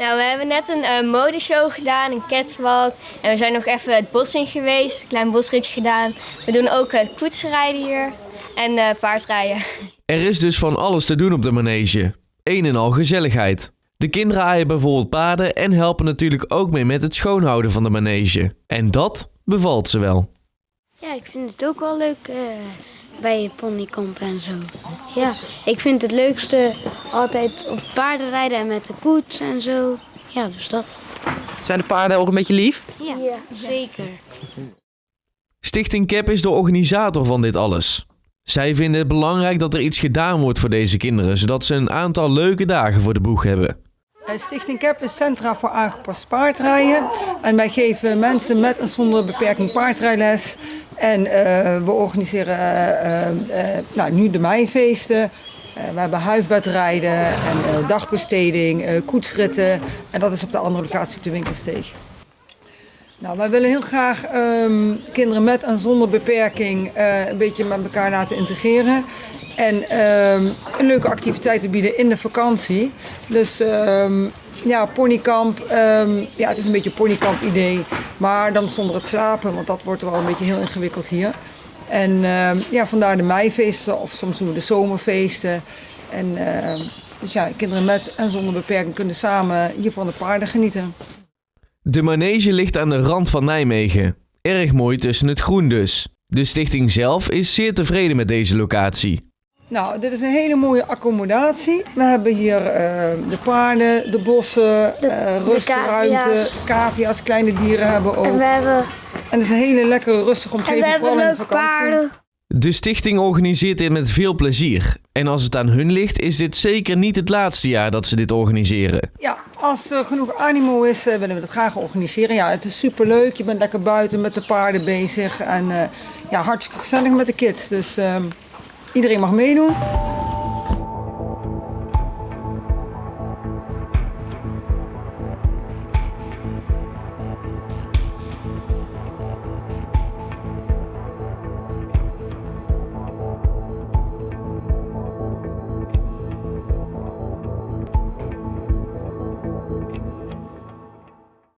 Nou, we hebben net een uh, modeshow gedaan, een catwalk. En we zijn nog even het bos in geweest, een klein bosritje gedaan. We doen ook uh, koetsrijden hier en uh, paardrijden. Er is dus van alles te doen op de manege. Een en al gezelligheid. De kinderen aaien bijvoorbeeld paarden en helpen natuurlijk ook mee met het schoonhouden van de manege. En dat bevalt ze wel. Ja, ik vind het ook wel leuk uh, bij je ponykamp en zo. Ja, ik vind het leukste altijd op paarden rijden en met de koets en zo. Ja, dus dat. Zijn de paarden ook een beetje lief? Ja, ja. zeker. Stichting CAP is de organisator van dit alles. Zij vinden het belangrijk dat er iets gedaan wordt voor deze kinderen, zodat ze een aantal leuke dagen voor de boeg hebben. Stichting CAP is Centra voor aangepast paardrijden. En wij geven mensen met en zonder beperking paardrijles. En uh, we organiseren uh, uh, nou, nu de meifeesten. we hebben huifbedrijden en dagbesteding, koetsritten. En dat is op de andere locatie op de winkelsteeg. Nou, wij willen heel graag um, kinderen met en zonder beperking een beetje met elkaar laten integreren. En um, een leuke activiteiten bieden in de vakantie. Dus um, ja, ponykamp. Um, ja, het is een beetje een ponykamp idee. Maar dan zonder het slapen, want dat wordt wel een beetje heel ingewikkeld hier. En ja, vandaar de meifeesten of soms doen we de zomerfeesten. En dus ja, kinderen met en zonder beperking kunnen samen hier van de paarden genieten. De manege ligt aan de rand van Nijmegen. Erg mooi tussen het groen dus. De stichting zelf is zeer tevreden met deze locatie. Nou, dit is een hele mooie accommodatie. We hebben hier uh, de paarden, de bossen, uh, rustruimte, cavia's, kleine dieren hebben ook. En we hebben... En het is een hele lekkere, rustige omgeving, en we vooral in de vakantie. Paarden. De stichting organiseert dit met veel plezier. En als het aan hun ligt, is dit zeker niet het laatste jaar dat ze dit organiseren. Ja, als er genoeg animo is, willen we dat graag organiseren. Ja, het is superleuk. Je bent lekker buiten met de paarden bezig. En uh, ja, hartstikke gezellig met de kids. Dus... Iedereen mag meedoen.